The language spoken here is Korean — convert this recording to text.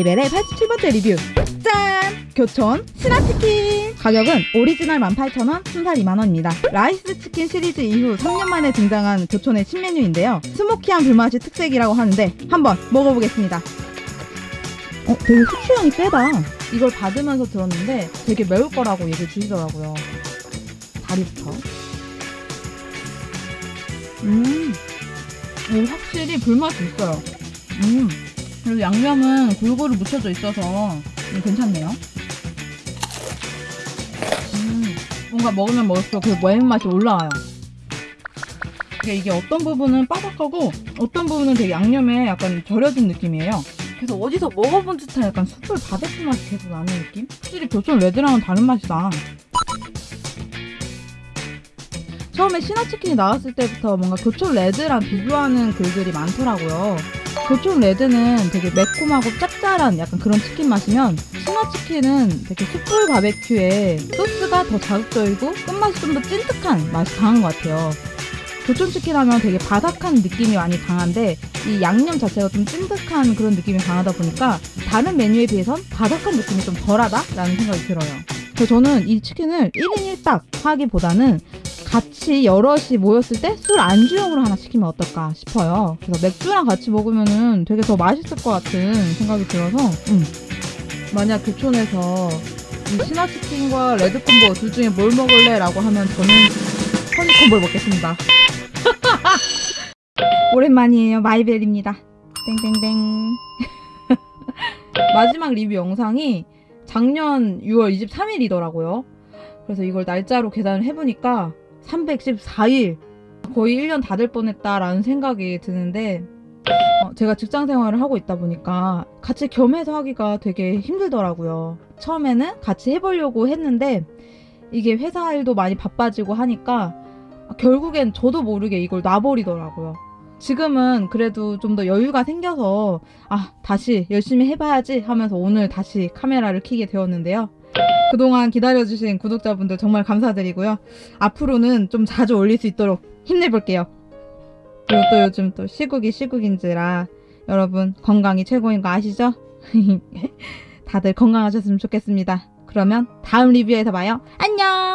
마이벨의 87번째 리뷰. 짠! 교촌 신화치킨. 가격은 오리지널 18,000원, 순살 2만원입니다. 라이스 치킨 시리즈 이후 3년 만에 등장한 교촌의 신메뉴인데요. 스모키한 불맛이 특색이라고 하는데 한번 먹어보겠습니다. 어, 되게 후추향이 세다. 이걸 받으면서 들었는데 되게 매울 거라고 얘기해 주시더라고요. 다리부터. 음 오, 확실히 불맛이 있어요. 음 그리고 양념은 골고루 묻혀져 있어서 음, 괜찮네요. 음, 뭔가 먹으면 먹을수록 그 매운맛이 올라와요. 이게, 어떤 부분은 바삭하고 어떤 부분은 되게 양념에 약간 절여진 느낌이에요. 그래서 어디서 먹어본 듯한 약간 숯불 바베큐 맛이 계속 나는 느낌? 확실히 교촌 레드랑은 다른 맛이다. 처음에 신화치킨이 나왔을 때부터 뭔가 교촌 레드랑 비교하는 글들이 많더라고요. 교촌 레드는 되게 매콤하고 짭짤한 약간 그런 치킨 맛이면 신화치킨은 되게 숯불 바베큐에 소스가 더 자극적이고 끝맛이 좀 더 찐득한 맛이 강한 것 같아요. 교촌 치킨 하면 되게 바삭한 느낌이 많이 강한데 이 양념 자체가 좀 찐득한 그런 느낌이 강하다 보니까 다른 메뉴에 비해선 바삭한 느낌이 좀 덜하다라는 생각이 들어요. 그래서 저는 이 치킨을 1인 1닭 하기보다는 같이 여럿이 모였을 때 술 안주용으로 하나 시키면 어떨까 싶어요. 그래서 맥주랑 같이 먹으면은 되게 더 맛있을 것 같은 생각이 들어서 음. 만약 교촌에서 이 신화치킨과 레드콤보 둘 중에 뭘 먹을래? 라고 하면 저는 허니콤보를 먹겠습니다. 오랜만이에요. 마이벨입니다. 땡땡땡. 마지막 리뷰 영상이 작년 6월 23일이더라고요. 그래서 이걸 날짜로 계산을 해보니까 314일 거의 1년 다 될 뻔했다라는 생각이 드는데 어, 제가 직장 생활을 하고 있다 보니까 같이 겸해서 하기가 되게 힘들더라고요. 처음에는 같이 해보려고 했는데 이게 회사 일도 많이 바빠지고 하니까 결국엔 저도 모르게 이걸 놔버리더라고요. 지금은 그래도 좀 더 여유가 생겨서 아 다시 열심히 해봐야지 하면서 오늘 다시 카메라를 켜게 되었는데요. 그동안 기다려주신 구독자분들 정말 감사드리고요. 앞으로는 좀 자주 올릴 수 있도록 힘내볼게요. 그리고 또 요즘 또 시국이 시국인지라 여러분 건강이 최고인 거 아시죠? 다들 건강하셨으면 좋겠습니다. 그러면 다음 리뷰에서 봐요. 안녕!